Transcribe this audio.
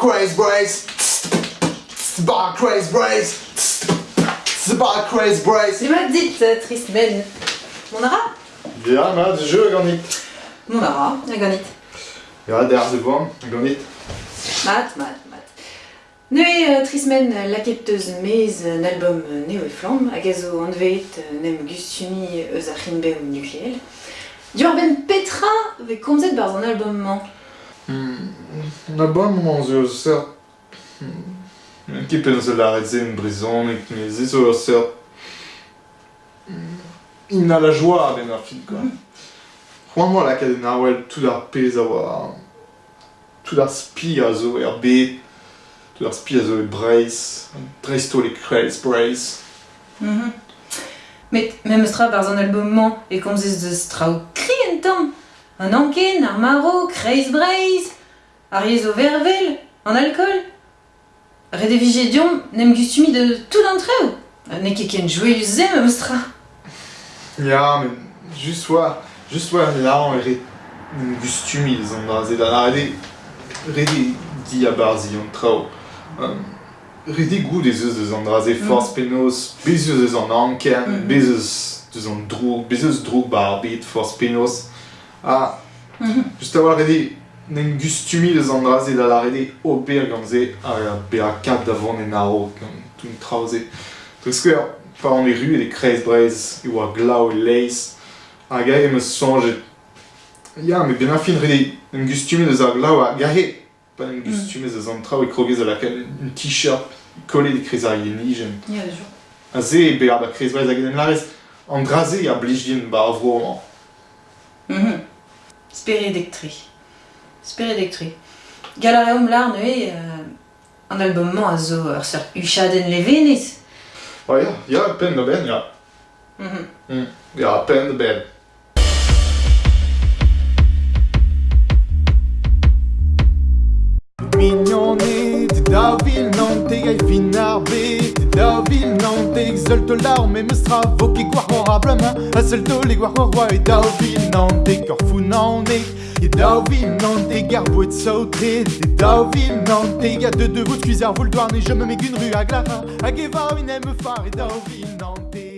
craze brace. Bar craze brace. Bar craze brace. C'est ma dite, triste ben. Mon ara Ja, maar de jeu ganit. Mon ara, a ganit. Ja, der de bon, ganit. Mat, mat, mat. Neu euh, trismen lakepteus mez un album euh, neo e flam, hag a zo anvet euh, nem gustumi eus a c'hinbe ou nucléel. Dior ben petra ve komzet bar an album man. Na bon moment zo ser. Un kipen zo la rezen brizonek, mais ze zo ser. Il a la joie ben ar film, quoi. C'hoant la kaden awel tout ar pez a oa... Tout ar spi a zo er bet. Tout ar spi a zo e brace. Dresto le craze brace. Mhm. Met mem eus tra bar an album man e komzet deus trao kri en tamm. An anken, ar maro, kreiz breiz, ar yez o vervel, an alcool. Red vije diom, nem gustumi de tout d'entreo. Ne ket ken joyeux zem em eus tra. Ja, men just oa... Just oa an aran e ret... Un gustumi les an dra zed. An rede... Rede di a barzi an trao. Um, rede gout ez eus deus an dra zed force penos. Bezeus eus an anken, Mhm. bezeus deus an droug, bezeus droug bar bet force penos. Ah, Mhm. just a oa rede... n'en gustumi eus an draze da larede ober ganze a be a kap da vant en aro gant tout traoze. Treus ket par an e ru e de krez brez e oa glau e leiz hag a eus sonjet. Ya, me ben a fin rede n'en gustumi eus ar glau a gahe pa n'en gustumi eus an trao e krogez a lakel un t-shirt kolet e krez ar yenijen. Ya, yeah, A ze e bea da krez brez hag en larez an draze a blij din ba avro an. Mhm. Mm Spere -hmm. Spere elektre. Galareum lar neue euh, an album-mañ a zo ur ser uchadenn levenez. Oh, ya, ya, pen da ben, ya. Mm -hmm. mm. Ya, pen da ben. Mignonnet da vil nante gai fin ar Da vil nante exol to lar me me stra Voke gwar hor a blama A sel to le gwar hor wa e da vil nante Korfou nanek sautré, t'es da ville nantais, y'a deux de vous de cuisard, vous le douane, et je me mets qu'une rue à Glara, à Guéva, une aime phare et da ville nantais.